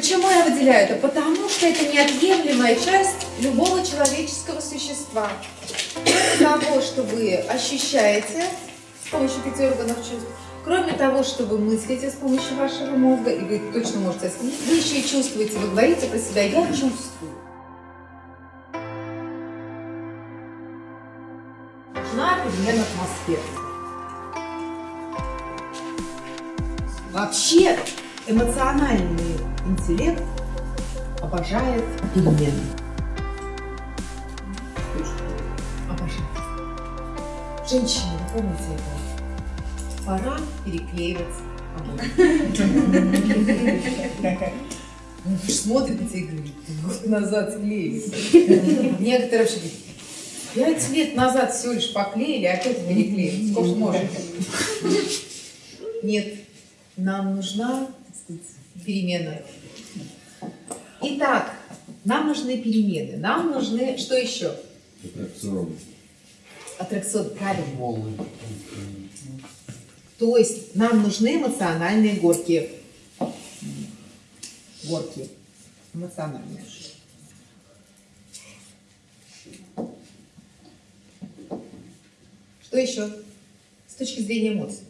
Почему я выделяю это? Потому что это неотъемлемая часть любого человеческого существа. Кроме того, что вы ощущаете с помощью пяти органов чувств, кроме того, что вы мыслите с помощью вашего мозга, и вы точно можете оценить, вы еще и чувствуете, вы говорите про себя «я чувствую». Нужна перемена атмосферы. Вообще, эмоциональный интеллект обожает перемены. Обожает. Женщины, вы помните это? Пора переклеивать обои. Смотрит на тебя и говорит, год назад клеили. Некоторые вообще говорят, пять лет назад всего лишь поклеили, а опять переклеили. Сколько можно? Нет, нам нужна так сказать, перемена. Итак, нам нужны перемены. Нам нужны, что еще? Аттракцион. Аттракцион, правильно. То есть нам нужны эмоциональные горки. Горки. Эмоциональные. Что еще? С точки зрения эмоций.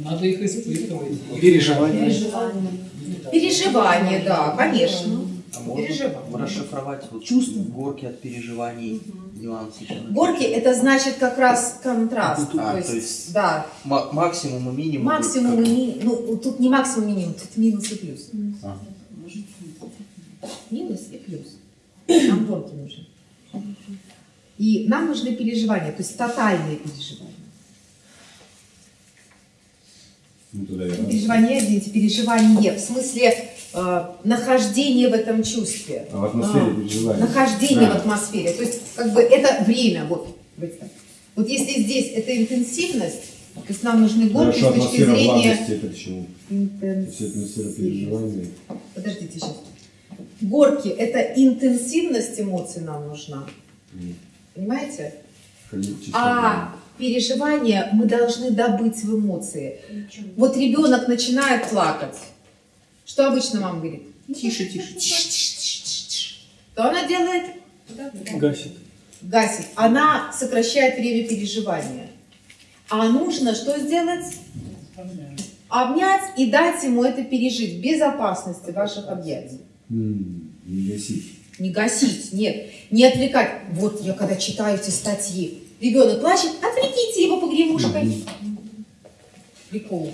Надо их испытывать. Переживания. Переживания, да, конечно. А можно Переживания. расшифровать вот Чувства. горки от переживаний, нюансы? чего? Горки это значит как раз контраст. А, то, есть, то есть да, Ма- максимум и минимум. максимум и минимум. Ну, тут не максимум и минимум, тут минус и плюс. А. Минус и плюс. Нам горки нужны. И нам нужны переживания, то есть тотальные переживания. Ну, Переживания, извините, переживание, в смысле э, нахождение в этом чувстве. А в атмосфере А, переживания. Нахождение А. в атмосфере. То есть, как бы это время. Вот, вот если здесь это интенсивность, то есть нам нужны горки Хорошо, с точки зрения это к чему? Атмосфера переживания. Подождите сейчас. Горки это интенсивность эмоций нам нужна. М, Понимаете? количество А переживания мы должны добыть в эмоции. Вот ребенок начинает плакать. Что обычно мама говорит? Тише, тише, тише. Тише, тише, тише, тише. Что она делает? Гасит. Гасит. Она сокращает время переживания. А нужно что сделать? Обнять и дать ему это пережить в безопасности ваших объятий. Не гасить. Не гасить, нет. Не отвлекать. Вот я когда читаю эти статьи, ребенок плачет, отвлеките его погремушкой. Прикол.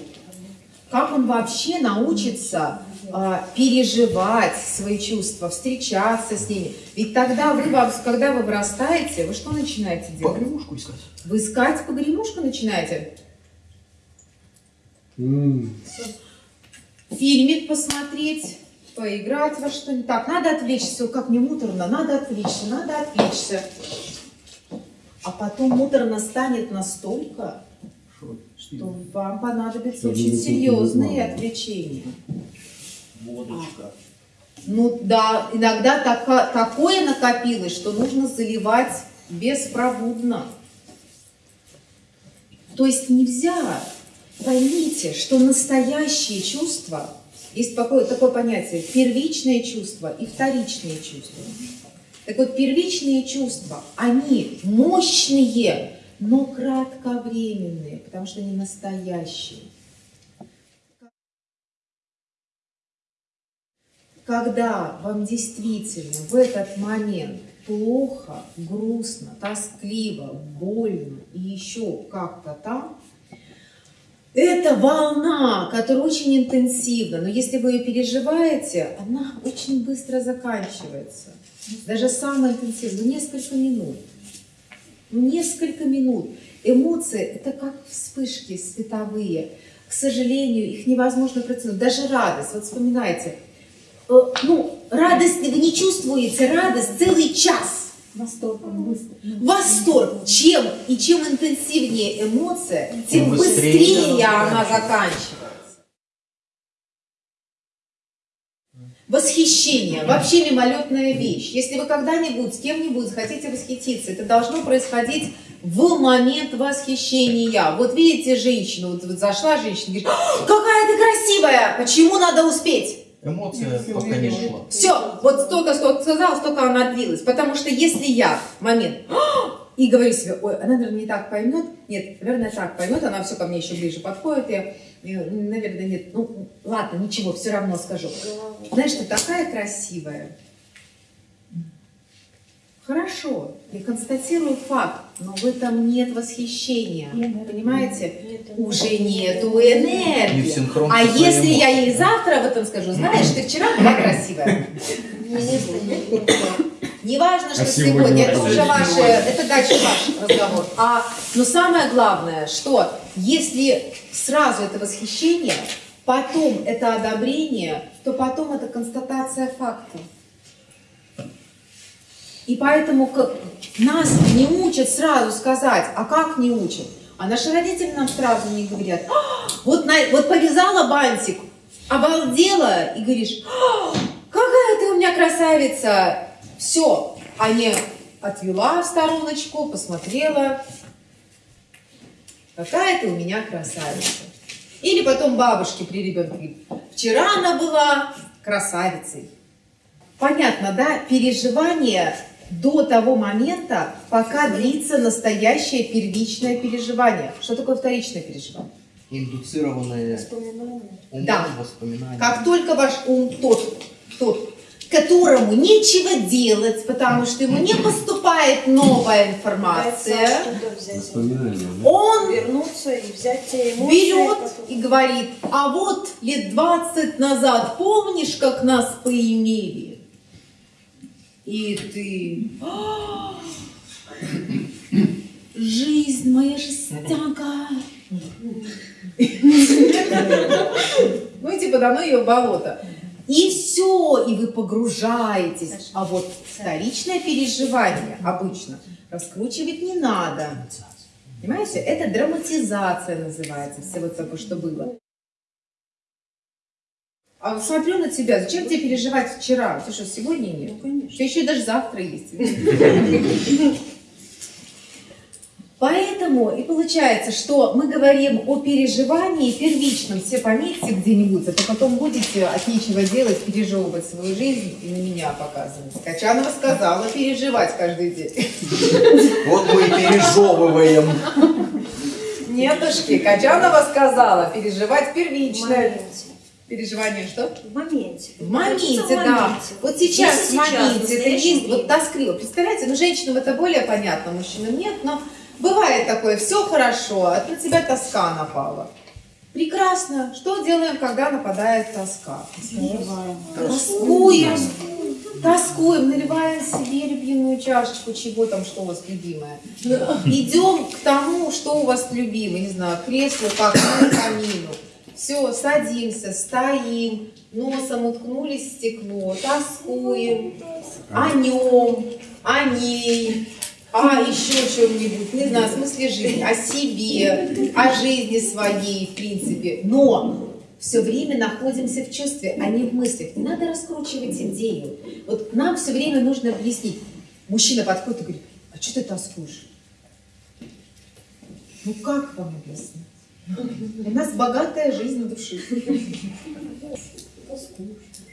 Как он вообще научится а, переживать свои чувства, встречаться с ними? Ведь тогда вы, когда вы вырастаете, вы что начинаете делать? Погремушку искать. Вы искать погремушку начинаете? М, Фильмик посмотреть, поиграть во что-нибудь. Так, надо отвлечься, как мне муторно, надо отвлечься, надо отвлечься. А потом муторно станет настолько, что вам понадобятся очень серьезные отвлечения. Водочка. Ну да, иногда така- такое накопилось, что нужно заливать беспробудно. То есть нельзя. Поймите, что настоящие чувства, есть такое, такое понятие, первичные чувства и вторичные чувства. Так вот, первичные чувства, они мощные, но кратковременные, потому что они настоящие. когда вам действительно в этот момент плохо, грустно, тоскливо, больно и еще как-то там, это волна, которая очень интенсивна, но если вы ее переживаете, она очень быстро заканчивается. Даже самая интенсивная, ну, несколько минут. Ну, несколько минут. Эмоции – это как вспышки световые. К сожалению, их невозможно протянуть. Даже радость. Вот вспоминайте, Э, ну, радость вы не чувствуете, радость целый час. Восторг. Восторг. Чем и чем интенсивнее эмоция, тем Тем быстрее быстрее она она заканчивается. Восхищение. Вообще мимолетная вещь. Если вы когда-нибудь с кем-нибудь хотите восхититься, это должно происходить в момент восхищения. Вот видите женщину, вот, вот зашла женщина, говорит, «А, какая ты красивая, почему надо успеть? Эмоция пока не шла. Все, вот столько, сколько сказала, столько она длилась. Потому что если я в момент и говорю себе, ой, она, наверное, не так поймет, нет, наверное, так поймет, она все ко мне еще ближе подходит, э, наверное, нет, ну, ладно, ничего, все равно скажу. Знаешь, ты такая красивая. Хорошо, я констатирую факт, но в этом нет восхищения, понимаете? Уже нету Не в энергии. синхрон А если я ей завтра об этом скажу, знаешь, ты вчера была красивая. Не важно, что А сегодня, сегодня это уже ваше, это дальше ваш разговор. А, но самое главное, что если сразу это восхищение, потом это одобрение, то потом это констатация факта. И поэтому к- нас не учат сразу сказать, а как не учат? А наши родители нам сразу не говорят, «А, вот, на- вот повязала бантик, обалдела, и говоришь, «А, какая ты у меня красавица. Все, а не отвела в стороночку, посмотрела, какая ты у меня красавица. Или потом бабушке при ребенке вчера она была красавицей. Понятно, да? Переживание до того момента, пока длится настоящее первичное переживание. Что такое вторичное переживание? Индуцированные умом Да. воспоминания. Как только ваш ум тот, тот, которому нечего делать, потому что ему не поступает новая информация, он вернуться и взять те эмоции. берет и говорит, а вот лет 20 назад помнишь, как нас поимели? И ты... «А, Жизнь моя жестянка. Ну, типа, дано ее в болото. И все, и вы погружаетесь. А вот вторичное переживание обычно раскручивать не надо. Понимаете, это драматизация называется всего того, что было. А смотрю на тебя, зачем тебе переживать вчера? Ты что, сегодня нет? Ну, конечно. Тебя еще и даже завтра есть. Поэтому и получается, что мы говорим о переживании первичном, все пометьте где-нибудь, а то потом будете от нечего делать, пережевывать свою жизнь и на меня показывать. Качанова сказала переживать каждый день. Вот мы и пережевываем. Нетушки, Качанова сказала переживать первичное. моменте. Переживание что? В моменте. В моменте, в да. моменте. Вот сейчас, Здесь в и сейчас, моменте, это есть вот тоскливо. Представляете, ну женщинам это более понятно, мужчинам нет, но бывает такое, все хорошо, а на тебя тоска напала. Прекрасно. Что делаем, когда нападает тоска? Тоскуем. Тоскуем, наливаем себе любимую чашечку, чего там, что у вас любимое. Идем к тому, что у вас любимое, не знаю, креслу, к окну, камину. Все, садимся, стоим, носом уткнулись в стекло, тоскуем о нем, о ней, о еще чем-нибудь, не знаю, о смысле жизни, о себе, о жизни своей, в принципе. Но все время находимся в чувстве, а не в мыслях. Не надо раскручивать идею. Вот нам все время нужно объяснить. Мужчина подходит и говорит, а что ты тоскуешь? Ну как вам объяснить? У нас богатая жизнь души.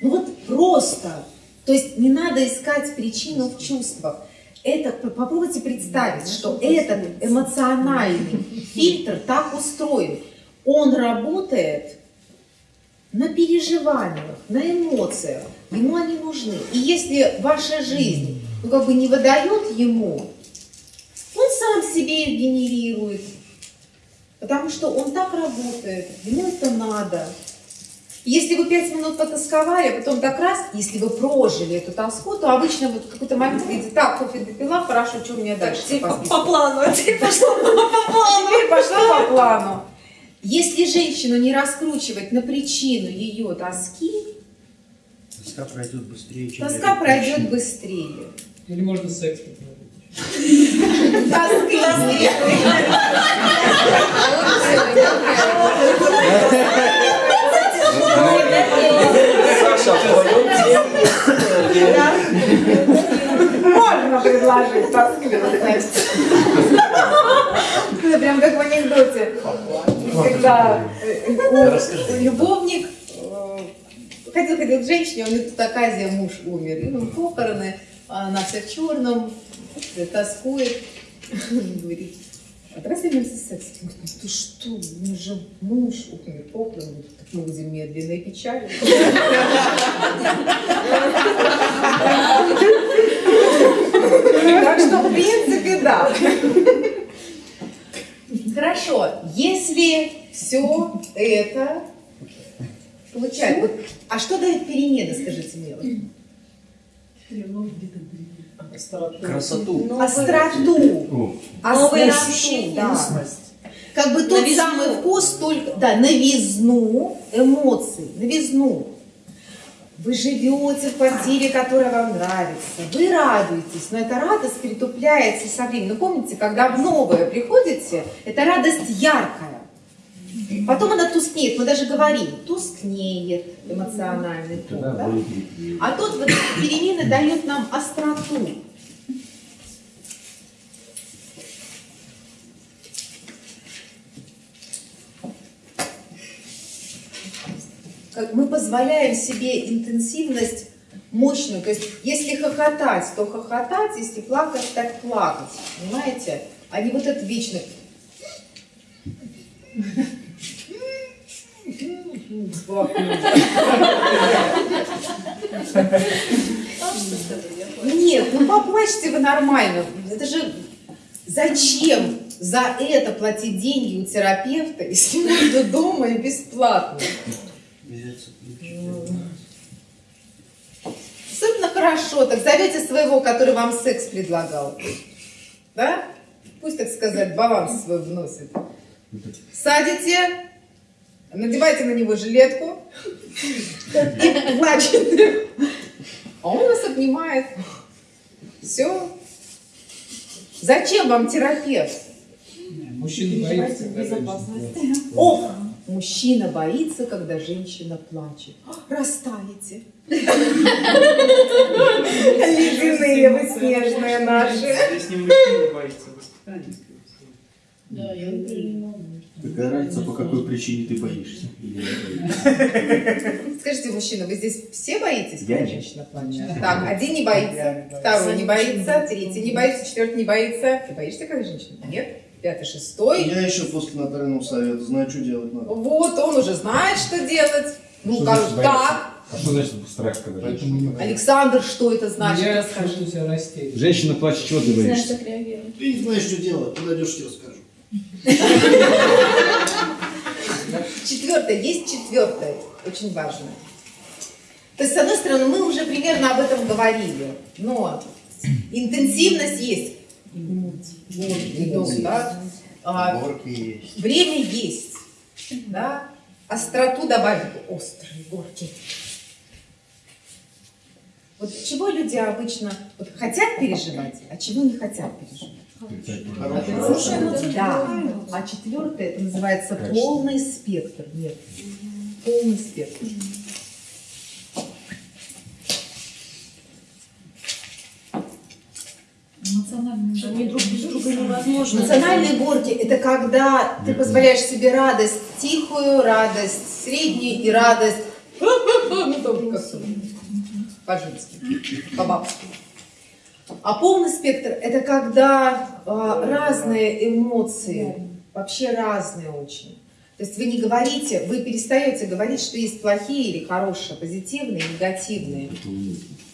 Ну вот просто. То есть не надо искать причину в чувствах. Это п- попробуйте представить, что этот эмоциональный фильтр так устроен. Он работает на переживаниях, на эмоциях. Ему они нужны. И если ваша жизнь ну, как бы не выдает ему, он сам себе их генерирует. Потому что он так работает, ему это надо. Если вы пять минут потасковали, а потом так раз, если вы прожили эту тоску, то обычно вот в какой-то момент вы говорите, так, кофе допила, хорошо, что у меня дальше? Теперь по по, списку?» по плану, а теперь пошло по плану. Теперь пошла по плану. Если женщину не раскручивать на причину ее тоски, Тоска пройдет быстрее, чем тоска пройдет быстрее. Или можно секс попробовать. Тоскливее. Можно предложить тоскливость. Ну, это прям как в анекдоте. Когда э, любовник э, хотел ходить к женщине, у него тут оказия, муж умер. И он похороны, а она вся в черном, тоскует. Говорит, а давай займемся сексом. Говорит, ты что, у же муж умер. Говорит, Так мы будем медленно и печально. Так что, в принципе, да. Хорошо, если все это получается, вот, а что дает перемены, скажите мне? вот? Красоту. Остроту. Новые Остроту, ощущения. да. Как бы тот Новизну. самый вкус, только, да, новизну эмоций, новизну. Вы живете в квартире, которая вам нравится, вы радуетесь, но эта радость перетупляется со временем. Ну, помните, когда в новое приходите, эта радость яркая. Потом она тускнеет, мы даже говорим, тускнеет эмоциональный фон. да? А тут вот эти перемены дают нам остроту. Мы позволяем себе интенсивность мощную. То есть, если хохотать, то хохотать, если плакать, так плакать. Понимаете? А не вот это вечно. Нет, ну поплачьте вы нормально. Это же зачем за это платить деньги у терапевта, если можно дома и бесплатно? Особенно хорошо, так зовете своего, который вам секс предлагал. Да? Пусть, так сказать, баланс свой вносит. Садите, надевайте на него жилетку и плачете. А он вас обнимает. Все. Зачем вам терапевт? Мужчина боится, когда О, мужчина боится, когда женщина плачет. Растаете. Ледяные вы снежные наши. Если мужчина боится воспитания, скорее всего. Какая разница, по какой причине ты боишься? Не? Скажите, мужчина, вы здесь все боитесь, Я женщина плачет? Так, один не боится, второй не боится, третий не боится, четвертый не боится. Ты боишься, когда женщина? Нет. Пятый, шестой. Я еще после нотариального совета знаю, что делать надо. Вот, он уже знает, что делать. Ну, как так? А что значит страх, когда женщина не? Александр, что это значит? Я Расскажи. чувствую себя растерянным. Женщина плачет, чего ты боишься? Ты не знаешь, что делать, подойдешь, тебе расскажу. Четвертое, есть четвертое, очень важное. То есть, с одной стороны, мы уже примерно об этом говорили, но интенсивность есть. Да? А, есть. время есть, да? Остроту добавить, острые горки. Вот чего люди обычно вот, хотят переживать, а чего не хотят переживать? Хорошая эмоция. Да. А четвертое, это называется Качество. полный спектр. Нет. Полный спектр. Невозможно. Эмоциональные горки – это когда ты позволяешь себе радость тихую, радость среднюю и радость ну, там как-то по-женски, по-бабски. А полный спектр – это когда а, разные эмоции, вообще разные очень. То есть вы не говорите, вы перестаете говорить, что есть плохие или хорошие, позитивные, негативные.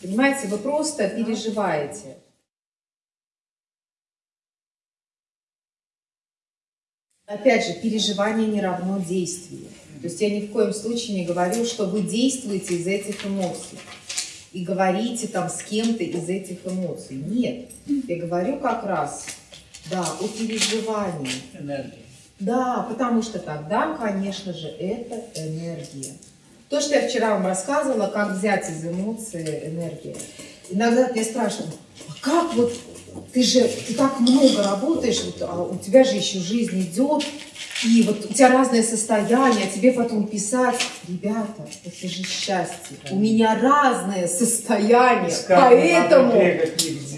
Понимаете, вы просто переживаете. Опять же, переживание не равно действию. То есть я ни в коем случае не говорю, что вы действуете из этих эмоций и говорите там с кем-то из этих эмоций. Нет, я говорю как раз, да, о переживании. Энергия. Да, потому что тогда, конечно же, это энергия. То, что я вчера вам рассказывала, как взять из эмоции энергию. Иногда мне спрашивают, а как вот ты же ты так много работаешь, вот, а у тебя же еще жизнь идет, и вот у тебя разное состояние, тебе потом писать, ребята, это же счастье. У меня разное состояние, поэтому.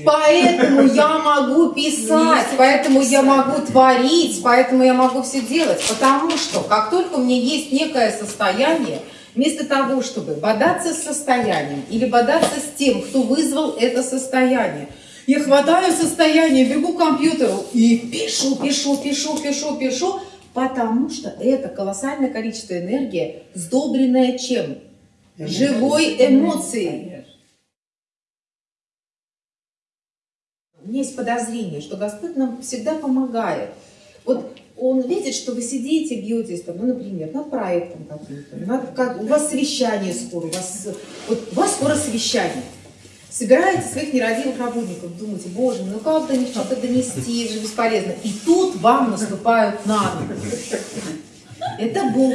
Поэтому я могу писать, поэтому я могу творить, поэтому я могу все делать. Потому что как только у меня есть некое состояние, вместо того, чтобы бодаться с состоянием или бодаться с тем, кто вызвал это состояние, я хватаю состояние, бегу к компьютеру и пишу, пишу, пишу, пишу, пишу, потому что это колоссальное количество энергии, сдобренное чем? Живой эмоцией. У меня есть подозрение, что Господь нам всегда помогает. Вот Он видит, что вы сидите, бьетесь, там, ну, например, над проектом каким-то, над- как, у вас совещание скоро, у вас, вот, у вас скоро совещание. Собираете своих нерадивых работников, думаете, боже, ну как до них что-то донести, же бесполезно. И тут вам наступают на ногу. Это Бог.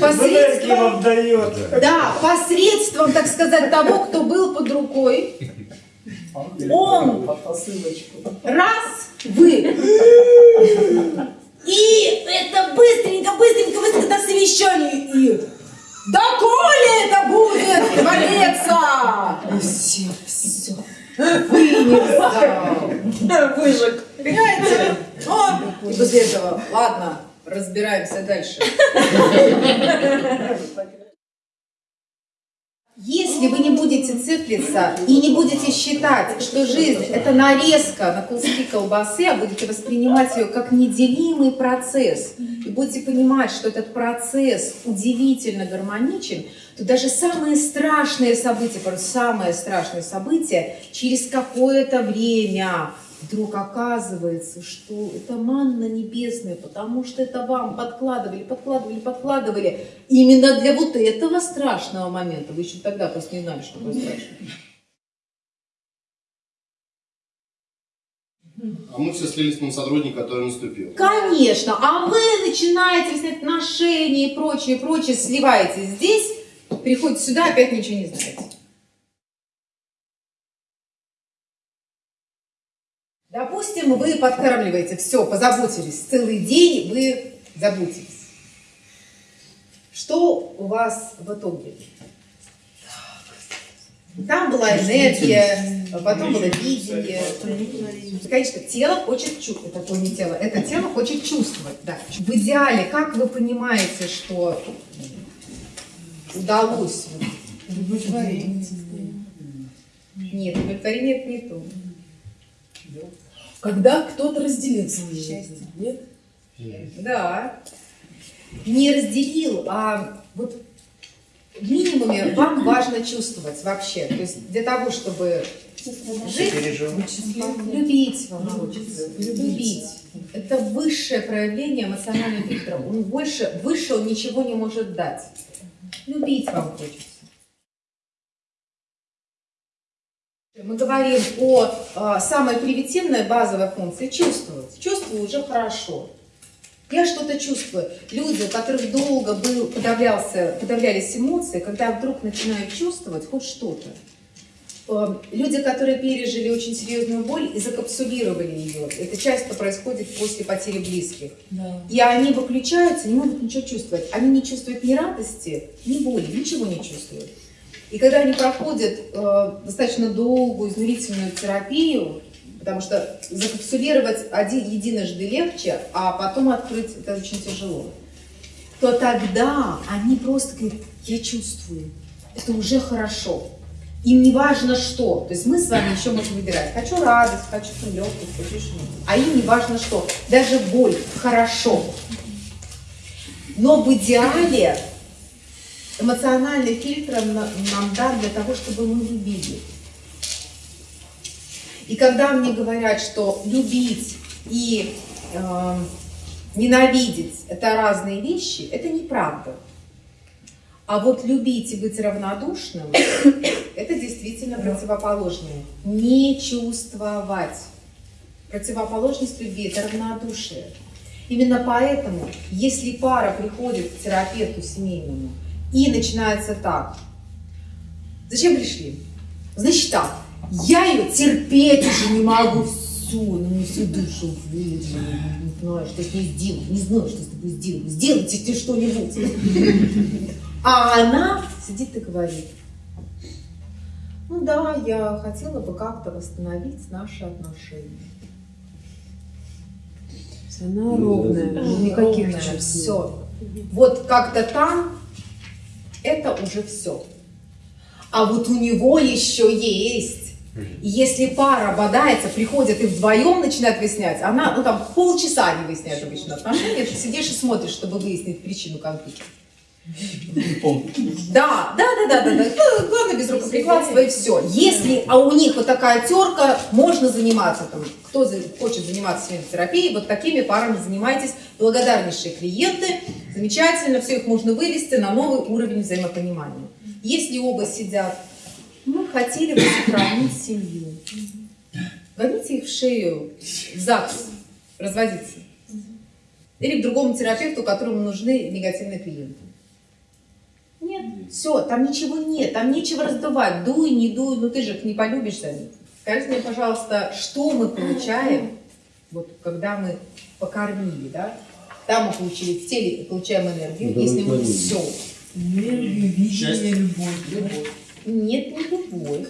Посредством, да, посредством, так сказать, того, кто был под рукой, он раз, вы. И это быстренько, быстренько, быстренько до совещания. И да коли это будет твориться? И все, все. Вынес. Выжег. Понимаете? О, и после этого, ладно, разбираемся дальше. Если вы не будете циклиться и не будете считать, что жизнь – это нарезка на куски колбасы, а будете воспринимать ее как неделимый процесс, и будете понимать, что этот процесс удивительно гармоничен, то даже самые страшные события, просто самое страшное событие, через какое-то время вдруг оказывается, что это манна небесная, потому что это вам подкладывали, подкладывали, подкладывали именно для вот этого страшного момента. Вы еще тогда просто не знали, что такое страшное. А мы все слились на сотрудника, который наступил. Конечно, а вы начинаете выяснять отношения и прочее, прочее, сливаетесь здесь, приходите сюда, опять ничего не знаете. Допустим, вы подкармливаете, все, позаботились, целый день вы заботились. Что у вас в итоге? Там была энергия, потом было видение. Конечно, тело хочет чувствовать, это не тело, это тело хочет чувствовать. Да. В идеале, как вы понимаете, что удалось удовлетворить? Нет, удовлетворение это не то. Когда кто-то разделил свое счастье. Нет? Да. Не разделил, а вот в минимуме вам важно чувствовать вообще. То есть для того, чтобы жить, любить вам хочется. Любить. Это высшее проявление эмоционального фильтра. Он больше, выше он ничего не может дать. Любить вам хочется. Мы говорим о а, самой примитивной базовой функции – чувствовать. Чувствую уже хорошо. Я что-то чувствую. Люди, у которых долго был, подавлялся, подавлялись эмоции, когда вдруг начинают чувствовать хоть что-то. Э, Люди, которые пережили очень серьезную боль и закапсулировали ее, это часто происходит после потери близких. Да. И они выключаются, не могут ничего чувствовать. Они не чувствуют ни радости, ни боли, ничего не чувствуют. И когда они проходят э, достаточно долгую измерительную терапию, потому что закапсулировать один, единожды легче, а потом открыть это очень тяжело, то тогда они просто говорят, я чувствую, это уже хорошо. Им не важно что. То есть мы с вами еще можем выбирать. Хочу радость, хочу легкость, хочу что-нибудь. А им не важно что. Даже боль хорошо. Но в идеале эмоциональный фильтр на- нам дан для того, чтобы мы любили. И когда мне говорят, что любить и э, ненавидеть это разные вещи, это неправда. А вот любить и быть равнодушным это действительно противоположное. Не чувствовать. Противоположность любви это равнодушие. Именно поэтому, если пара приходит к терапевту семейному и начинается так, зачем пришли? Значит так, я ее терпеть уже не могу, все, на мне всю душу выжила, не знаю, что с ней сделать, не знаю, что с тобой сделать, сделайте ты что-нибудь. А она сидит и говорит, Ну да, я хотела бы как-то восстановить наши отношения. Она ровная. Никаких чувств. Все. Вот как-то там это уже все. А вот у него еще есть. Если пара бодается, приходят и вдвоем начинают выяснять, она, ну там полчаса они выясняют обычно отношения, ты сидишь и смотришь, чтобы выяснить причину конфликта. Да, да, да, да, да, да. Ну, Главное без рукоприкладства и все. Если, а у них вот такая терка, можно заниматься там. Кто хочет заниматься терапией, вот такими парами занимайтесь. Благодарнейшие клиенты, замечательно, все их можно вывести на новый уровень взаимопонимания. Если оба сидят, мы хотели бы сохранить семью. Гоните их в шею, в ЗАГС, разводиться. Или к другому терапевту, которому нужны негативные клиенты. Все, там ничего нет, там нечего раздувать. Дуй, не дуй, ну ты же их не полюбишь них. Скажите мне, пожалуйста, что мы получаем, вот когда мы покормили, да? Там мы получили в теле, получаем энергию, если мы все. Счастье. Нет, не любовь.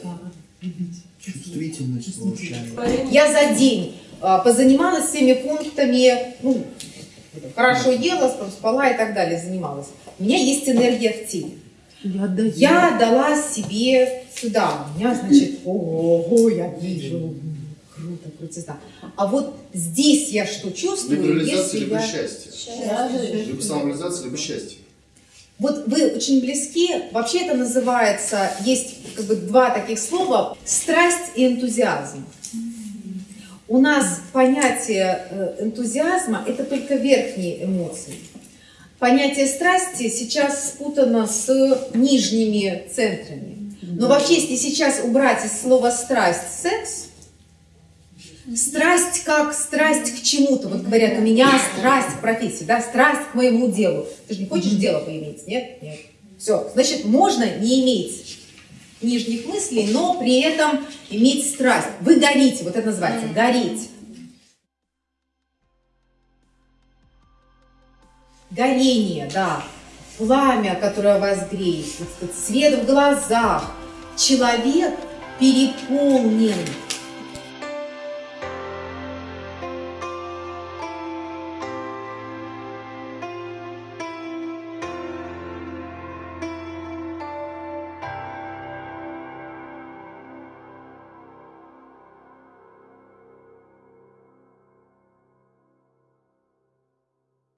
Чувствительность получаем. Я за день а, позанималась всеми пунктами, ну, хорошо ела, спала и так далее, занималась. У меня есть энергия в теле. Я. Я дала себе сюда. У меня, значит, ого, я вижу. м, Круто, крутизна. А вот здесь я что чувствую, Либерализация либо я... счастье. Либо самореализация, либо счастье. Вот вы очень близки. Вообще это называется, есть как бы два таких слова, страсть и энтузиазм. У нас понятие э, энтузиазма – это только верхние эмоции. Понятие страсти сейчас спутано с нижними центрами. Но вообще, если сейчас убрать из слова страсть секс, страсть как страсть к чему-то. Вот говорят, у меня страсть к профессии, да, страсть к моему делу. Ты же не хочешь дело поиметь, нет? Нет. Все, значит, можно не иметь нижних мыслей, но при этом иметь страсть. Вы горите, вот это называется, гореть. Горение, да. Пламя, которое вас греет, свет в глазах. Человек переполнен